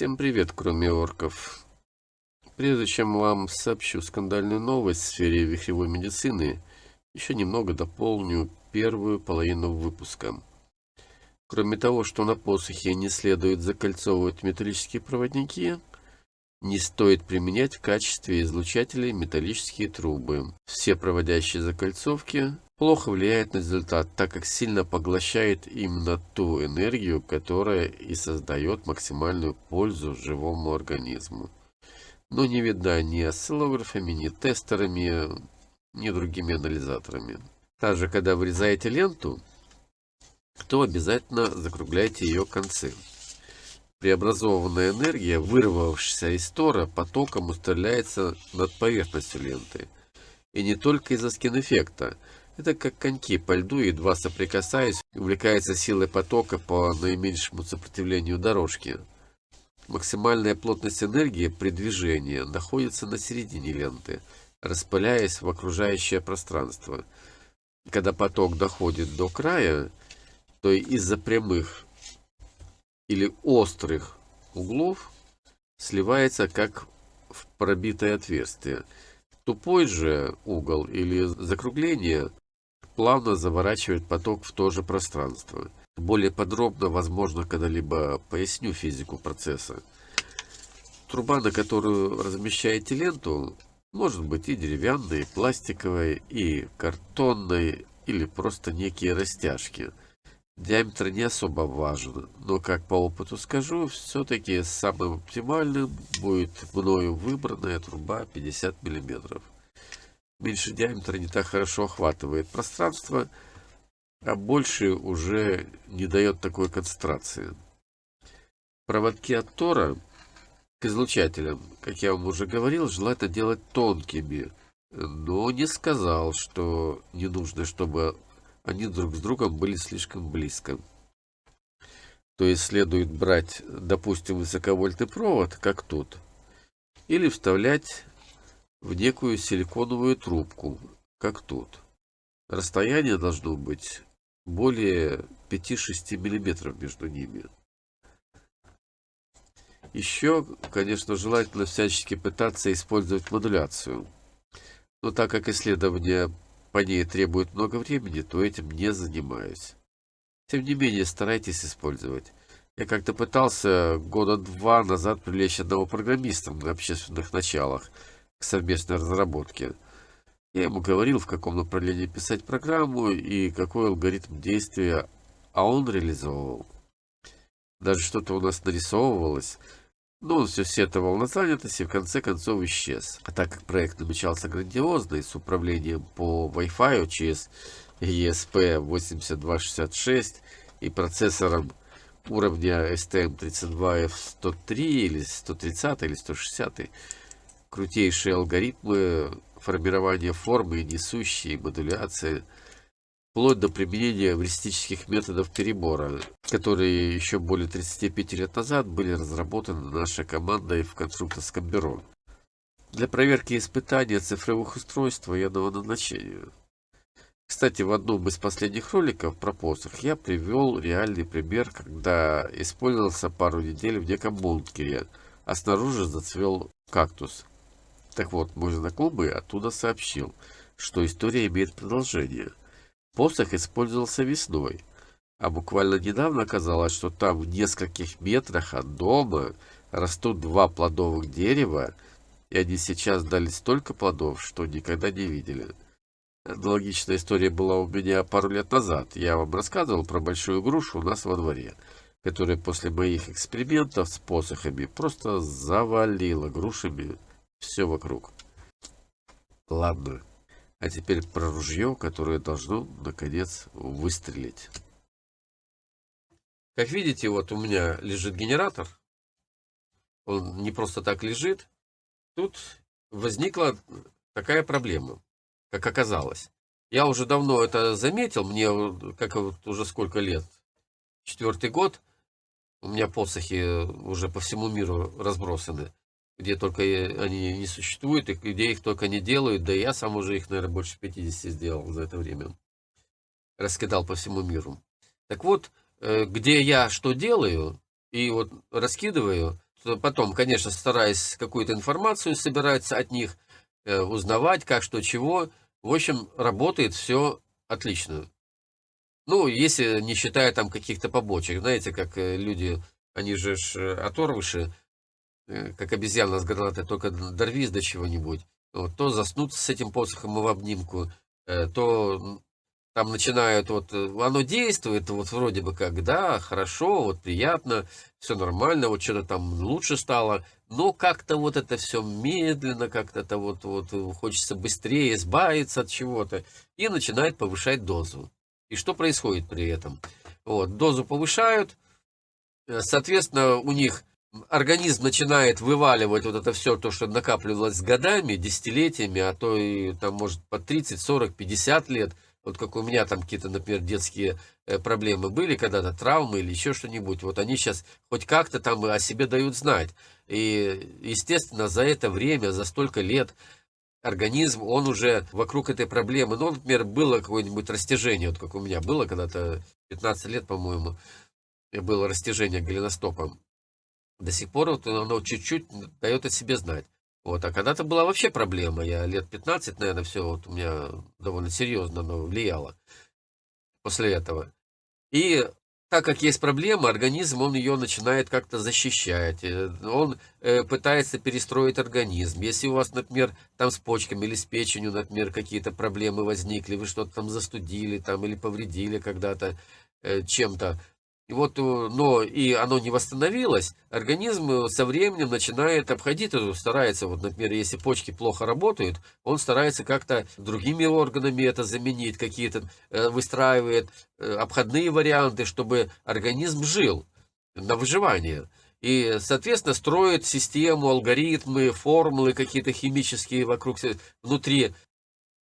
Всем привет, кроме орков. Прежде чем вам сообщу скандальную новость в сфере вихревой медицины, еще немного дополню первую половину выпуска. Кроме того, что на посохе не следует закольцовывать металлические проводники, не стоит применять в качестве излучателей металлические трубы. Все проводящие закольцовки плохо влияют на результат, так как сильно поглощает именно ту энергию, которая и создает максимальную пользу живому организму. Но не видна ни осциллографами, ни тестерами, ни другими анализаторами. Также, когда вырезаете ленту, то обязательно закругляйте ее концы. Преобразованная энергия, вырвавшаяся из тора, потоком устреляется над поверхностью ленты. И не только из-за скин-эффекта, это как коньки по льду, едва соприкасаясь, увлекается силой потока по наименьшему сопротивлению дорожки. Максимальная плотность энергии при движении находится на середине ленты, распыляясь в окружающее пространство. Когда поток доходит до края, то из-за прямых или острых углов сливается как в пробитое отверстие. Тупой же угол или закругление плавно заворачивает поток в то же пространство. Более подробно, возможно, когда-либо поясню физику процесса. Труба, на которую размещаете ленту, может быть и деревянной, и пластиковой, и картонной, или просто некие растяжки. Диаметр не особо важен, но, как по опыту скажу, все-таки самым оптимальным будет мною выбранная труба 50 миллиметров меньше диаметра не так хорошо охватывает пространство, а больше уже не дает такой концентрации. Проводки от тора к излучателям, как я вам уже говорил, желательно делать тонкими, но не сказал, что не нужно, чтобы они друг с другом были слишком близко. То есть следует брать, допустим, высоковольтный провод, как тут, или вставлять в некую силиконовую трубку, как тут. Расстояние должно быть более 5-6 мм между ними. Еще, конечно, желательно всячески пытаться использовать модуляцию. Но так как исследования по ней требуют много времени, то этим не занимаюсь. Тем не менее, старайтесь использовать. Я как-то пытался года два назад привлечь одного программиста на общественных началах – к совместной разработке. Я ему говорил, в каком направлении писать программу и какой алгоритм действия, а он реализовывал. Даже что-то у нас нарисовывалось, но он все сетовал на занятость и в конце концов исчез. А так как проект намечался грандиозный, с управлением по Wi-Fi через ESP8266 и процессором уровня STM32F103 или 130 или 160, крутейшие алгоритмы формирования формы, несущие, модуляции, вплоть до применения эвристических методов перебора, которые еще более 35 лет назад были разработаны нашей командой в конструкторском бюро. Для проверки испытания цифровых устройств военного назначения. Кстати, в одном из последних роликов про посох я привел реальный пример, когда использовался пару недель в неком бункере, а снаружи зацвел кактус. Так вот, мой знакомый оттуда сообщил, что история имеет продолжение. Посох использовался весной, а буквально недавно оказалось, что там в нескольких метрах от дома растут два плодовых дерева, и они сейчас дали столько плодов, что никогда не видели. Аналогичная история была у меня пару лет назад. Я вам рассказывал про большую грушу у нас во дворе, которая после моих экспериментов с посохами просто завалила грушами все вокруг. Ладно. А теперь про ружье, которое должно, наконец, выстрелить. Как видите, вот у меня лежит генератор. Он не просто так лежит. Тут возникла такая проблема, как оказалось. Я уже давно это заметил, мне как вот уже сколько лет, четвертый год, у меня посохи уже по всему миру разбросаны где только они не существуют, и где их только не делают. Да я сам уже их, наверное, больше 50 сделал за это время. Раскидал по всему миру. Так вот, э, где я что делаю, и вот раскидываю, потом, конечно, стараясь какую-то информацию собирать от них, э, узнавать, как, что, чего. В общем, работает все отлично. Ну, если не считая там каких-то побочек. Знаете, как э, люди, они же э, оторвыши, как обезьяна с гранатой, только дорвись до чего-нибудь. Вот, то заснут с этим посохом в обнимку, то там начинают, вот, э, оно действует, вот вроде бы как, да, хорошо, вот приятно, все нормально, вот что-то там лучше стало, но как-то вот это все медленно, как-то это вот, вот э, хочется быстрее избавиться от чего-то, и начинает повышать дозу. И что происходит при этом? Вот, дозу повышают, э, соответственно, у них организм начинает вываливать вот это все, то, что накапливалось годами, десятилетиями, а то и там, может, по 30, 40, 50 лет – вот как у меня там какие-то, например, детские э, проблемы были когда-то, травмы или еще что-нибудь, вот они сейчас хоть как-то там о себе дают знать. И, естественно, за это время, за столько лет организм, он уже вокруг этой проблемы, ну, например, было какое-нибудь растяжение, вот как у меня было когда-то 15 лет, по-моему, было растяжение голеностопом. До сих пор вот оно чуть-чуть дает о себе знать. Вот, а когда-то была вообще проблема. Я лет 15, наверное, все вот у меня довольно серьезно оно влияло после этого. И так как есть проблема, организм, он ее начинает как-то защищать. Э, он э, пытается перестроить организм. Если у вас, например, там с почками или с печенью, например, какие-то проблемы возникли, вы что-то там застудили там, или повредили когда-то э, чем-то, и вот, э, но и оно не восстановилось, организм э, со временем начинает обходить старается, вот, например, если почки плохо работают, он старается как-то другими органами это заменить, какие-то э, выстраивает обходные варианты, чтобы организм жил на выживание. И, соответственно, строит систему, алгоритмы, формулы какие-то химические вокруг, внутри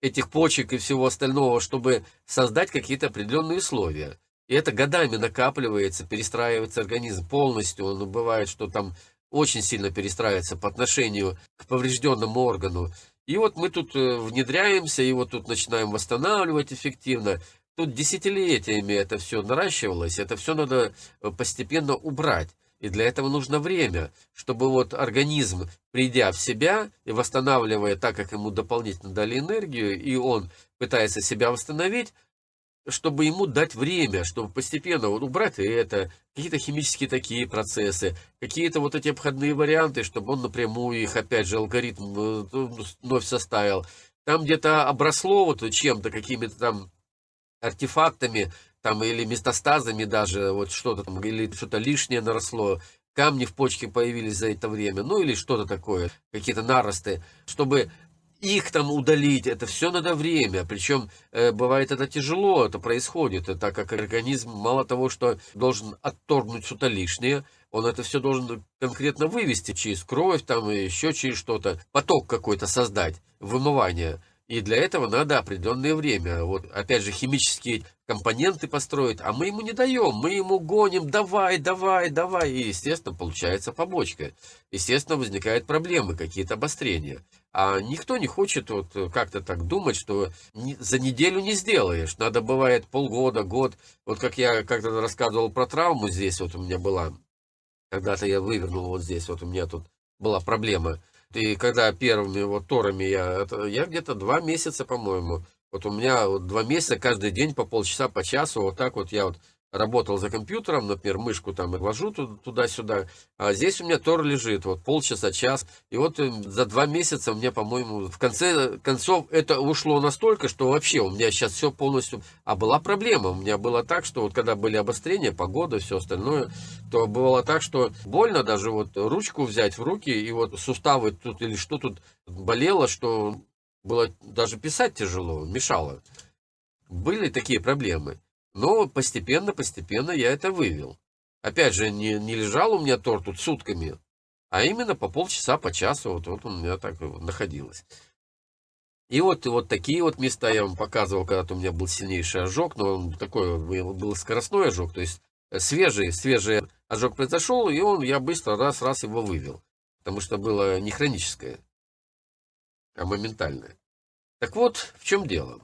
этих почек и всего остального, чтобы создать какие-то определенные условия. И это годами накапливается, перестраивается организм полностью. Он бывает, что там очень сильно перестраивается по отношению к поврежденному органу. И вот мы тут э, внедряемся, и вот тут начинаем восстанавливать эффективно. Тут десятилетиями это все наращивалось, это все надо э, постепенно убрать. И для этого нужно время, чтобы вот организм, придя в себя и восстанавливая так, как ему дополнительно дали энергию, и он пытается себя восстановить, чтобы ему дать время, чтобы постепенно вот убрать это, какие-то химические такие процессы, какие-то вот эти обходные варианты, чтобы он напрямую их, опять же, алгоритм э, вновь составил. Там где-то обросло вот чем-то, какими-то там артефактами, там или метастазами даже, вот что-то там, или что-то лишнее наросло, камни в почке появились за это время, ну или что-то такое, какие-то наросты, чтобы их там удалить, это все надо время. Причем э, бывает это тяжело, это происходит, так как организм мало того, что должен отторгнуть что-то лишнее, он это все должен конкретно вывести через кровь, там еще через что-то, поток какой-то создать, вымывание. И для этого надо определенное время. Вот опять же химические компоненты построить, а мы ему не даем, мы ему гоним, давай, давай, давай. И, естественно, получается побочка. Естественно, возникают проблемы, какие-то обострения. А никто не хочет вот как-то так думать, что за неделю не сделаешь. Надо бывает полгода, год. Вот как я как-то рассказывал про травму здесь, вот у меня была. Когда-то я вывернул вот здесь, вот у меня тут была проблема. И когда первыми вот торами я, я где-то два месяца, по-моему, вот у меня вот два месяца каждый день по полчаса, по часу, вот так вот я вот работал за компьютером, например, мышку там вожу туда-сюда, а здесь у меня Тор лежит, вот полчаса, час, и вот э, за два месяца меня, по-моему, в конце концов это ушло настолько, что вообще у меня сейчас все полностью, а была проблема, у меня было так, что вот когда были обострения, погода, все остальное, то было так, что больно даже вот ручку взять в руки, и вот суставы тут или что тут болело, что было даже писать тяжело, мешало. Были такие проблемы. Но постепенно, постепенно я это вывел. Опять же, не, не лежал у меня торт тут сутками, а именно по полчаса, по часу, вот, вот у меня так находилось. И вот, вот такие вот места я вам показывал, когда-то у меня был сильнейший ожог, но он такой был скоростной ожог, то есть э, свежий, свежий ожог произошел, и он, я быстро раз-раз его вывел, потому что было не хроническое, а моментальное. Так вот, в чем дело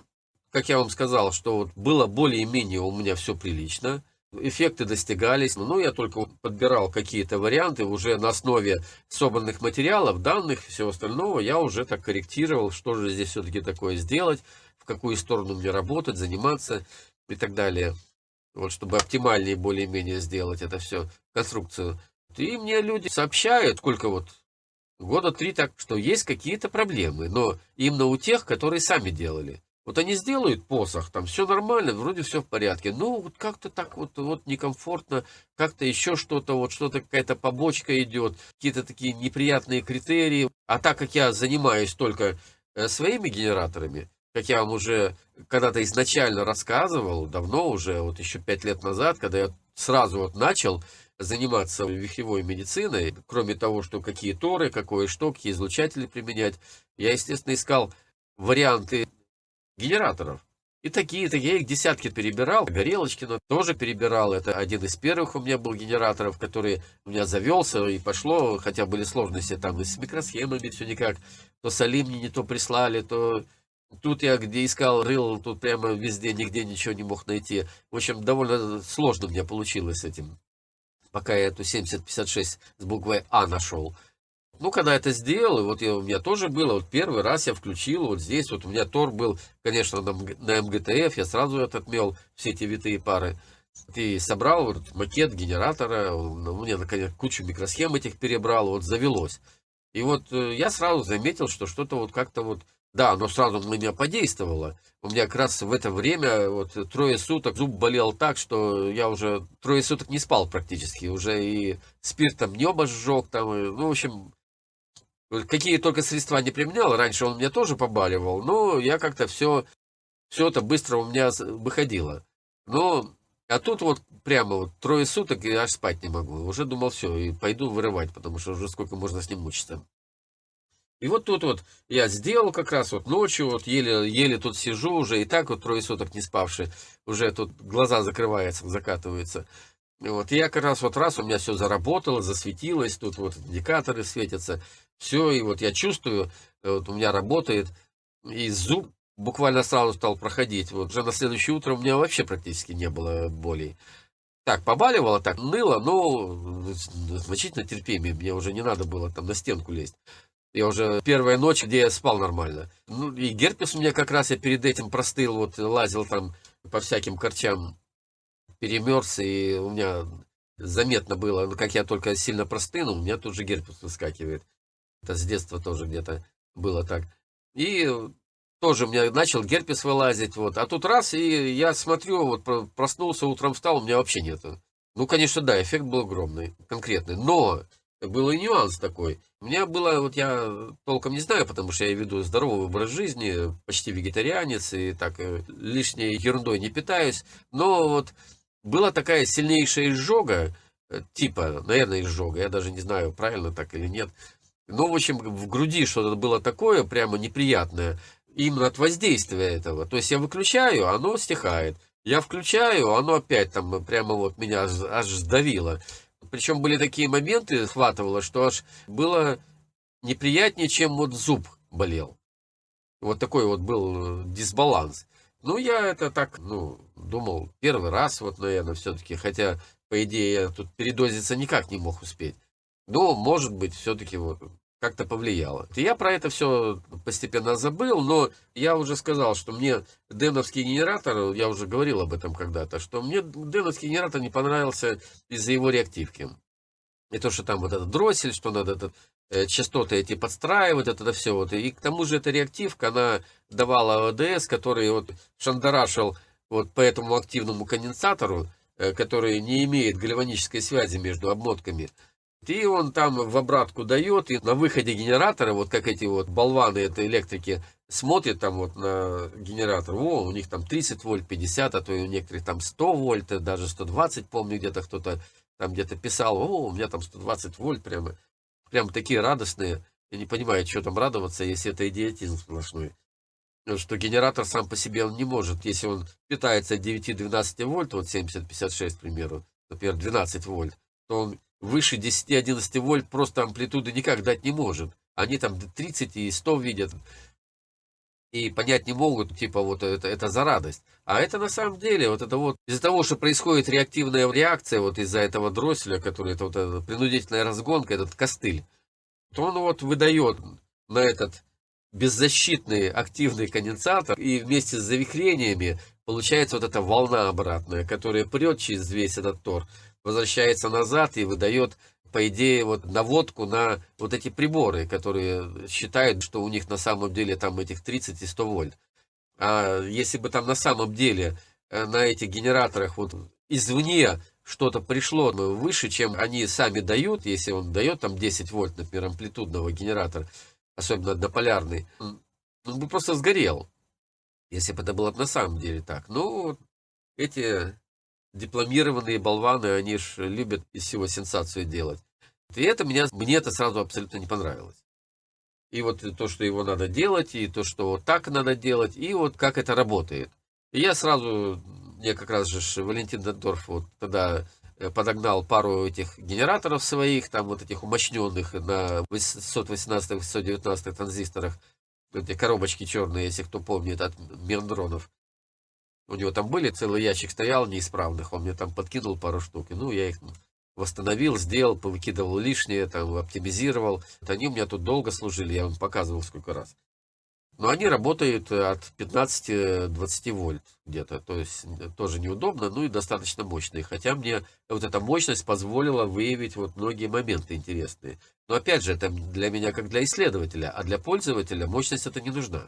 как я вам сказал, что вот было более-менее у меня все прилично. эффекты достигались. Ну, я только подбирал какие-то варианты уже на основе собранных материалов, данных, всего остального. Я уже так корректировал, что же здесь все-таки такое сделать, в какую сторону мне работать, заниматься и так далее. Вот, чтобы оптимальнее более-менее сделать это все, конструкцию. И мне люди сообщают, сколько вот, года три так, что есть какие-то проблемы, но именно у тех, которые сами делали. Вот они сделают посох, там все нормально, вроде все в порядке. Ну, вот как-то так вот, вот некомфортно, как-то еще что-то, вот что-то какая-то побочка идет, какие-то такие неприятные критерии. А так как я занимаюсь только э, своими генераторами, как я вам уже когда-то изначально рассказывал, давно уже, вот еще пять лет назад, когда я сразу вот начал заниматься вихревой медициной, кроме того, что какие торы, какое что, какие излучатели применять, я, естественно, искал варианты генераторов. И такие, такие, я их десятки перебирал. Горелочкина тоже перебирал. Это один из первых у меня был генераторов, который у меня завелся и пошло. Хотя были сложности там и с микросхемами, все никак. То Салим мне не то прислали, то тут я где искал, рыл, тут прямо везде, нигде ничего не мог найти. В общем, довольно сложно меня получилось с этим. Пока я эту 7056 с буквой А нашел. Ну, когда это сделал, вот я, у меня тоже было, вот первый раз я включил, вот здесь, вот у меня Тор был, конечно, на, на МГТФ, я сразу отмел, все эти витые пары. И собрал вот макет генератора, у меня, наконец, кучу микросхем этих перебрал, вот завелось. И вот э, я сразу заметил, что что-то вот как-то вот, да, оно сразу на меня подействовало. У меня как раз в это время, вот трое суток, зуб болел так, что я уже трое суток не спал практически. Уже и спиртом небо сжег, там, и, ну, в общем, Какие только средства не применял, раньше он мне тоже побаливал, но я как-то все, все это быстро у меня выходило. Но, а тут вот прямо вот трое суток, и аж спать не могу. Уже думал, все, и пойду вырывать, потому что уже сколько можно с ним мучиться. И вот тут вот я сделал как раз вот ночью, вот еле, еле тут сижу уже, и так вот трое суток не спавший, уже тут глаза закрываются, закатываются. Вот, и я как раз вот раз у меня все заработало, засветилось, тут вот индикаторы светятся, все, и вот я чувствую, э, вот у меня работает, и зуб буквально сразу стал проходить. Вот уже на следующее утро у меня вообще практически не было болей. Так, побаливало, так, ныло, но значительно терпимее. Мне уже не надо было там на стенку лезть. Я уже первая ночь, где я спал нормально. Ну, и герпес у меня как раз я перед этим простыл, вот лазил там по всяким корчам, перемерз, и у меня заметно было, ну, как я только сильно простынул, у меня тут же герпес выскакивает. Это с детства тоже где-то было так. И тоже у меня начал герпес вылазить, вот. А тут раз, и я смотрю, вот проснулся, утром встал, у меня вообще нету. Ну, конечно, да, эффект был огромный, конкретный. Но был и нюанс такой. У меня было, вот я толком не знаю, потому что я веду здоровый образ жизни, почти вегетарианец, и так э, лишней ерундой не питаюсь. Но вот была такая сильнейшая изжога, э, типа, наверное, изжога, я даже не знаю, правильно так или нет. Ну, в общем, в груди что-то было такое прямо неприятное, именно от воздействия этого. То есть я выключаю, оно стихает. Я включаю, оно опять там прямо вот меня аж, сдавило. Причем были такие моменты, хватывало, что аж было неприятнее, чем вот зуб болел. Вот такой вот был э, дисбаланс. Ну, я это так, ну, думал, первый раз, вот, наверное, все-таки, хотя, по идее, я тут передозиться никак не мог успеть. Но, может быть, все-таки вот как-то повлияло. Я про это все постепенно забыл, но я уже сказал, что мне деновский генератор, я уже говорил об этом когда-то, что мне деновский генератор не понравился из-за его реактивки. И то, что там вот этот дроссель, что надо этот, э, частоты эти подстраивать, это, это все. Вот. И к тому же эта реактивка, она давала ОДС, который вот шандарашил вот по этому активному конденсатору, э, который не имеет гальванической связи между обмотками. И он там в обратку дает, и на выходе генератора, вот как эти вот болваны этой электрики, смотрят там вот на генератор, о, у них там 30 вольт, 50, а то и у некоторых там 100 вольт, даже 120, помню, где-то кто-то там где-то писал, о, у меня там 120 вольт, прямо, прям такие радостные. Я не понимаю, что там радоваться, если это идиотизм сплошной. Что генератор сам по себе он не может, если он питается от 9-12 вольт, вот 70-56, к примеру, например, 12 вольт, то он выше 10-11 вольт просто амплитуды никак дать не может. Они там 30 и 100 видят. и понять не могут, типа, вот это, это за радость. А это на самом деле, вот это вот, из-за того, что происходит реактивная реакция, вот из-за этого дросселя, который, это вот эта принудительная разгонка, этот костыль, то он вот выдает на этот беззащитный активный конденсатор, и вместе с завихрениями получается вот эта волна обратная, которая прет через весь этот тор, возвращается назад и выдает по идее, вот наводку на вот эти приборы, которые считают, что у них на самом деле там этих 30 и 100 вольт. А если бы там на самом деле э, на этих генераторах вот извне что-то пришло выше, чем они сами дают, если он дает там 10 вольт, например, амплитудного генератора, особенно однополярный, он бы просто сгорел, если бы это было на самом деле так. Ну, эти дипломированные болваны, они ж любят из всего сенсацию делать. И это меня, мне это сразу абсолютно не понравилось. И вот то, что его надо делать, и то, что вот так надо делать, и вот как это работает. И я сразу, мне как раз же Валентин Дендорф вот тогда э, подогнал пару этих генераторов своих, там вот этих умощненных на 818-819 транзисторах, эти коробочки черные, если кто помнит, от Мендронов. У него там были, целый ящик стоял неисправных, он мне там подкинул пару штук, ну, я их восстановил, сделал, повыкидывал лишнее, там, оптимизировал. Они у меня тут долго служили, я вам показывал сколько раз. Но они работают от 15-20 вольт где-то, то есть тоже неудобно, ну и достаточно мощные. Хотя мне вот эта мощность позволила выявить вот многие моменты интересные. Но опять же, это для меня как для исследователя, а для пользователя мощность это не нужна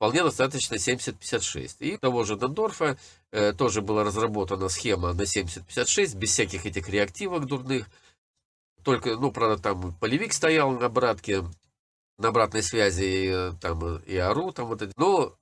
вполне достаточно 7056. И того же Дондорфа э, тоже была разработана схема на 7056, без всяких этих реактивок дурных. Только, ну, правда, там полевик стоял на обратке, на обратной связи, и, э, там, и АРУ, там вот это. Но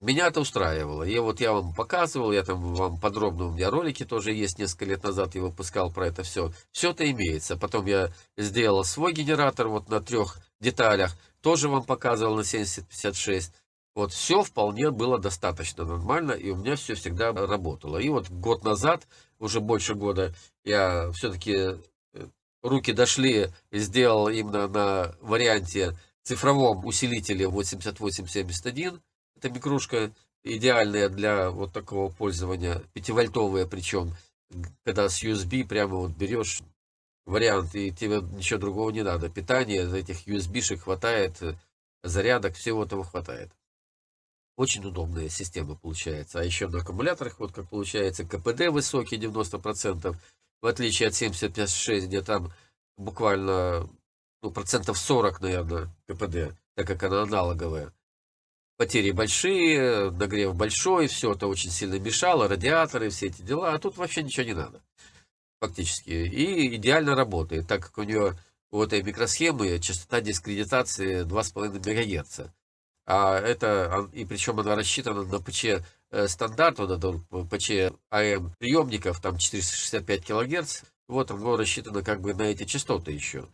меня это устраивало. И вот я вам показывал, я там вам подробно, у меня ролики тоже есть, несколько лет назад я выпускал про это все. Все это имеется. Потом я сделал свой генератор вот на трех деталях, тоже вам показывал на 7056. Вот все вполне было достаточно нормально, и у меня все всегда работало. И вот год назад, уже больше года, я все-таки э, руки дошли сделал именно на варианте цифровом усилителе 8871. Это микрушка идеальная для вот такого пользования, 5-вольтовая причем, когда с USB прямо вот берешь вариант, и тебе ничего другого не надо. Питание этих USB-шек хватает, зарядок, всего этого хватает. Очень удобная система получается. А еще на аккумуляторах, вот как получается, КПД высокий, 90%, в отличие от 75-6, где там буквально ну, процентов 40, наверное, КПД, так как она аналоговая. Потери большие, нагрев большой, все это очень сильно мешало, радиаторы, все эти дела, а тут вообще ничего не надо, фактически. И идеально работает, так как у нее у этой микросхемы частота дискредитации 2,5 МГц. А это, и причем она рассчитана на ПЧ э, стандарт, вот это ПЧ АМ приемников, там 465 килогерц. Вот оно рассчитано как бы на эти частоты еще.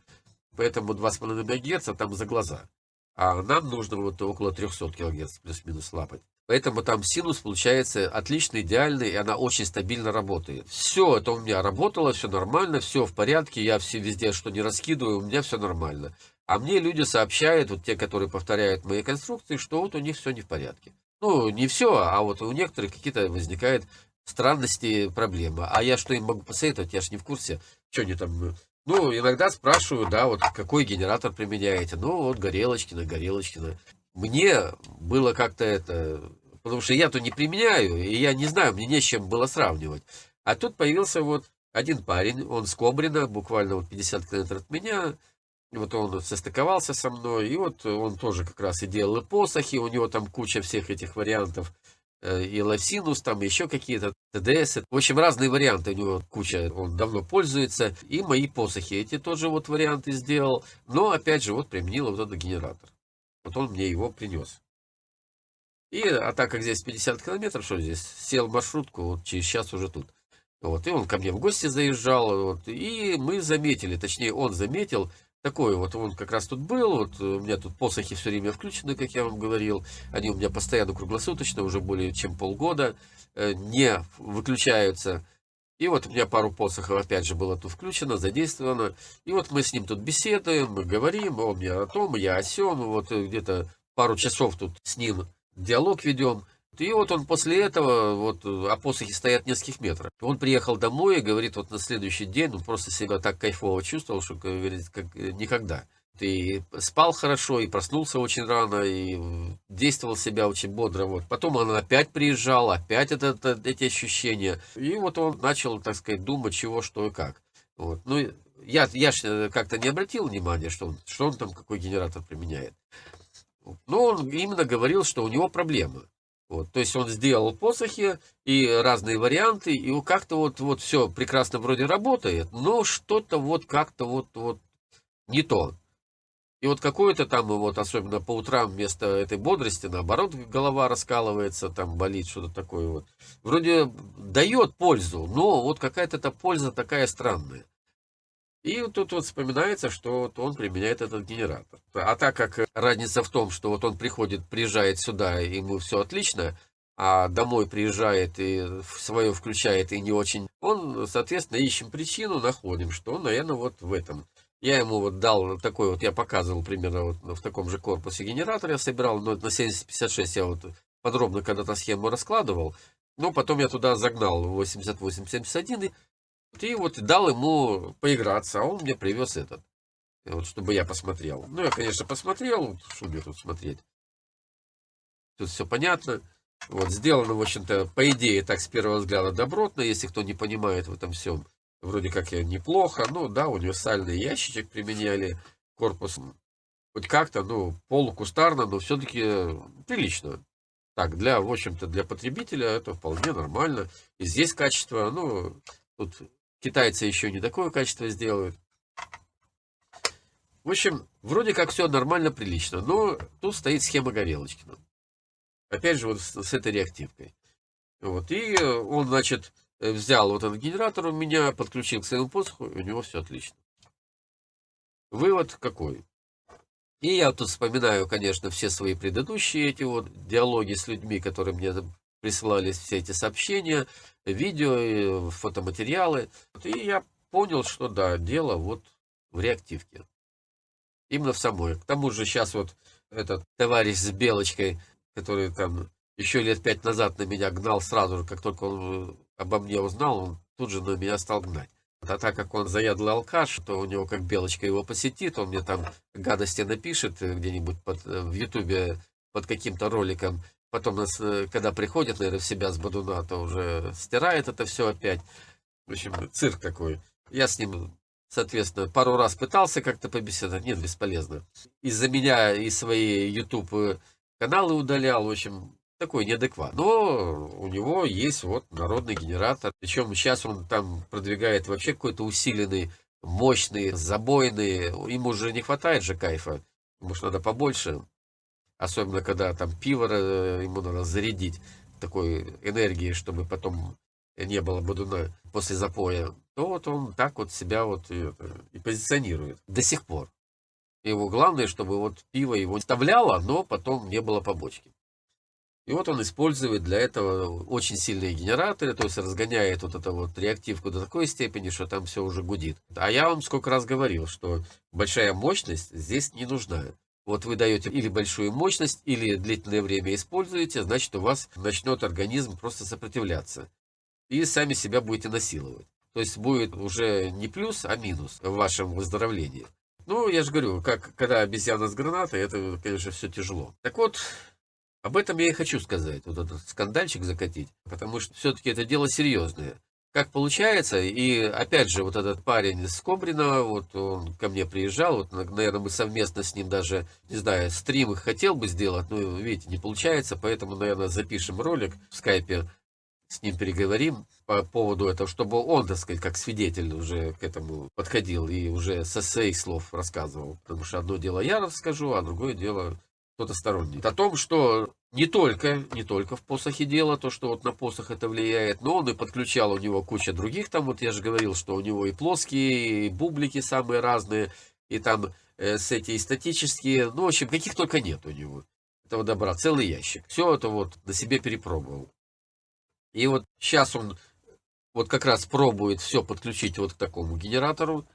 Поэтому 2,5 МГц там за глаза. А нам нужно вот около 300 кГц плюс-минус лапать. Поэтому там синус получается отличный, идеальный, и она очень стабильно работает. Все это у меня работало, все нормально, все в порядке, я все везде что не раскидываю, у меня все нормально. А мне люди сообщают, вот те, которые повторяют мои конструкции, что вот у них все не в порядке. Ну, не все, а вот у некоторых какие-то возникают странности, проблемы. А я что им могу посоветовать? Я же не в курсе, что они там... Ну, иногда спрашиваю, да, вот какой генератор применяете. Ну, вот Горелочкина, Горелочкина. Мне было как-то это... Потому что я-то не применяю, и я не знаю, мне не с чем было сравнивать. А тут появился вот один парень, он с Кобрина, буквально вот 50 километров от меня, вот он состыковался со мной, и вот он тоже как раз и делал и посохи, у него там куча всех этих вариантов, э, и лавсинус, там еще какие-то ТДС. В общем, разные варианты у него куча, он давно пользуется. И мои посохи, эти тоже вот варианты сделал. Но, опять же, вот применил вот этот генератор. Вот он мне его принес. И, а так как здесь 50 километров, что здесь, сел маршрутку, вот через час уже тут. Вот, и он ко мне в гости заезжал, вот, и мы заметили, точнее, он заметил, такой вот, он как раз тут был, вот у меня тут посохи все время включены, как я вам говорил, они у меня постоянно круглосуточно, уже более чем полгода, э, не выключаются. И вот у меня пару посохов опять же было тут включено, задействовано. И вот мы с ним тут беседуем, говорим, он мне о том, я о сем, вот где-то пару часов тут с ним диалог ведем. И вот он после этого, вот опосохи стоят нескольких метрах. Он приехал домой и говорит, вот на следующий день он просто себя так кайфово чувствовал, что, говорит, как никогда. Ты спал хорошо, и проснулся очень рано, и действовал себя очень бодро. Вот. Потом он опять приезжал, опять это, это, эти ощущения. И вот он начал, так сказать, думать, чего, что и как. Вот. Ну, я, я же как-то не обратил внимания, что он, что он там, какой генератор применяет. Но он именно говорил, что у него проблемы. Вот, то есть он сделал посохи и разные варианты, и как-то вот, вот все прекрасно вроде работает, но что-то вот как-то вот, вот не то. И вот какое-то там, вот особенно по утрам вместо этой бодрости, наоборот, голова раскалывается, там болит, что-то такое вот. Вроде дает пользу, но вот какая-то эта польза такая странная. И тут вот вспоминается, что вот он применяет этот генератор. А так как разница в том, что вот он приходит, приезжает сюда, ему все отлично, а домой приезжает и свое включает и не очень, он, соответственно, ищем причину, находим, что наверное, вот в этом. Я ему вот дал такой вот, я показывал примерно вот в таком же корпусе генератор, я собирал, но на 7056 я вот подробно когда-то схему раскладывал, но потом я туда загнал 8871 и вот дал ему поиграться, а он мне привез этот. Вот, чтобы я посмотрел. Ну, я, конечно, посмотрел, что мне тут смотреть. Тут все понятно. Вот, сделано, в общем-то, по идее, так с первого взгляда добротно, если кто не понимает в этом всем. Вроде как я неплохо. Ну, да, универсальный ящичек применяли, корпус хоть как-то, ну, полукустарно, но все-таки прилично. Так, для, в общем-то, для потребителя это вполне нормально. И здесь качество, ну, тут Китайцы еще не такое качество сделают. В общем, вроде как все нормально, прилично. Но тут стоит схема Горелочкина. Опять же, вот с, с этой реактивкой. Вот. И он, значит, взял вот этот генератор у меня, подключил к своему посоху, и у него все отлично. Вывод какой? И я тут вспоминаю, конечно, все свои предыдущие эти вот диалоги с людьми, которые мне присылались все эти сообщения, видео, фотоматериалы. И я понял, что да, дело вот в реактивке. Именно в самой. К тому же сейчас вот этот товарищ с белочкой, который там еще лет пять назад на меня гнал сразу же, как только он э, обо мне узнал, он тут же на меня стал гнать. А так как он заядлый алкаш, то у него как белочка его посетит, он мне там гадости напишет где-нибудь под, э, в ютубе под каким-то роликом, Потом, нас, э, когда приходит, наверное, в себя с Бадуна, то уже стирает это все опять. В общем, цирк такой. Я с ним, соответственно, пару раз пытался как-то побеседовать. Нет, бесполезно. Из-за меня и свои YouTube э, каналы удалял. В общем, такой неадекват. Но у него есть вот народный генератор. Причем сейчас он там продвигает вообще какой-то усиленный, мощный, забойный. Ему уже не хватает же кайфа. Может, надо побольше. Особенно, когда там пиво э, ему надо зарядить такой энергией, чтобы потом не было бодуна после запоя, то вот он так вот себя вот и, и позиционирует до сих пор. Его главное, чтобы вот пиво его вставляло, но потом не было побочки. И вот он использует для этого очень сильные генераторы, то есть разгоняет вот эту вот реактивку до такой степени, что там все уже гудит. А я вам сколько раз говорил, что большая мощность здесь не нужна. Вот вы даете или большую мощность, или длительное время используете, значит у вас начнет организм просто сопротивляться. И сами себя будете насиловать. То есть будет уже не плюс, а минус в вашем выздоровлении. Ну, я же говорю, как когда обезьяна с гранатой, это, конечно, все тяжело. Так вот, об этом я и хочу сказать, вот этот скандальчик закатить, потому что все-таки это дело серьезное как получается, и опять же, вот этот парень из Кобрина, вот он ко мне приезжал, вот, наверное, мы совместно с ним даже, не знаю, стрим хотел бы сделать, но, видите, не получается, поэтому, наверное, запишем ролик в скайпе, с ним переговорим по поводу этого, чтобы он, так сказать, как свидетель уже к этому подходил и уже со своих слов рассказывал. Потому что одно дело я расскажу, а другое дело кто-то сторонний. О том, что не только, не только в посохе дело, то, что вот на посох это влияет, но он и подключал у него куча других, там вот я же говорил, что у него и плоские, и бублики самые разные, и там э, с эти статические, ну, в общем, каких только нет у него. Этого добра, целый ящик. Все это вот на себе перепробовал. И вот сейчас он вот как раз пробует все подключить вот к такому генератору,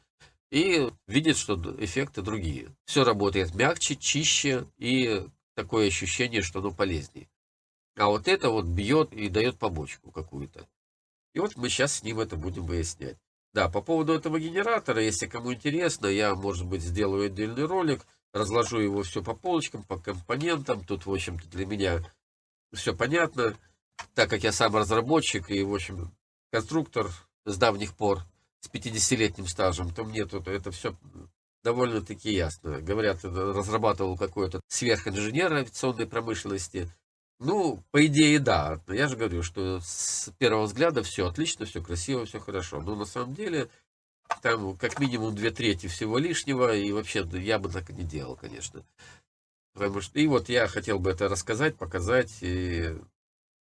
и видит, что эффекты другие. Все работает мягче, чище и такое ощущение, что оно полезнее. А вот это вот бьет и дает побочку какую-то. И вот мы сейчас с ним это будем выяснять. Да, по поводу этого генератора, если кому интересно, я, может быть, сделаю отдельный ролик, разложу его все по полочкам, по компонентам. Тут, в общем-то, для меня все понятно, так как я сам разработчик и, в общем, конструктор с давних пор, с 50-летним стажем, то мне тут это все довольно-таки ясно. Говорят, разрабатывал какой-то сверхинженер авиационной промышленности. Ну, по идее, да. Я же говорю, что с первого взгляда все отлично, все красиво, все хорошо. Но на самом деле, там как минимум две трети всего лишнего, и вообще я бы так не делал, конечно. Потому что, и вот я хотел бы это рассказать, показать, и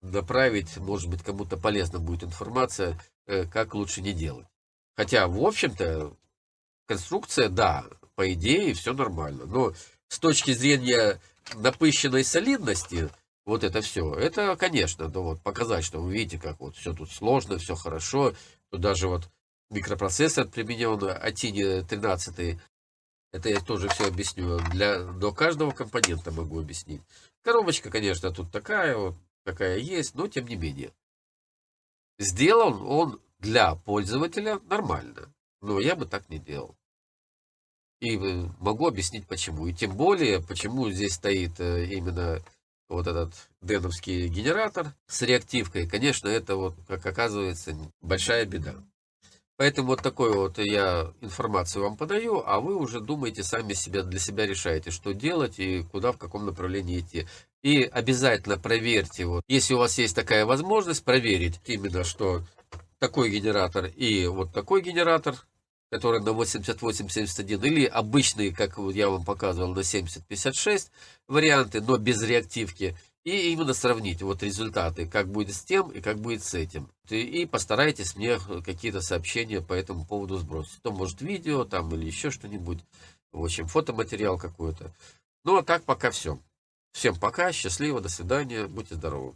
направить, может быть, кому-то полезна будет информация, э, как лучше не делать. Хотя, в общем-то, конструкция, да, по идее, все нормально. Но с точки зрения напыщенной солидности, вот это все, это, конечно, да, вот показать, что вы видите, как вот все тут сложно, все хорошо. Тут даже вот микропроцессор применен, Атини 13, это я тоже все объясню. Для, до каждого компонента могу объяснить. Коробочка, конечно, тут такая вот, такая есть, но тем не менее. Сделан он для пользователя нормально. Но я бы так не делал. И могу объяснить почему. И тем более, почему здесь стоит э, именно вот этот деновский генератор с реактивкой. Конечно, это вот, как оказывается, большая беда. Поэтому вот такую вот я информацию вам подаю, а вы уже думаете сами себя для себя решаете, что делать и куда, в каком направлении идти. И обязательно проверьте, вот, если у вас есть такая возможность, проверить именно, что такой генератор и вот такой генератор, который на 8871, или обычные, как я вам показывал, на 7056 варианты, но без реактивки. И именно сравнить вот результаты, как будет с тем и как будет с этим. И постарайтесь мне какие-то сообщения по этому поводу сбросить. То может видео там или еще что-нибудь. В общем, фотоматериал какой-то. Ну а так пока все. Всем пока, счастливо, до свидания, будьте здоровы.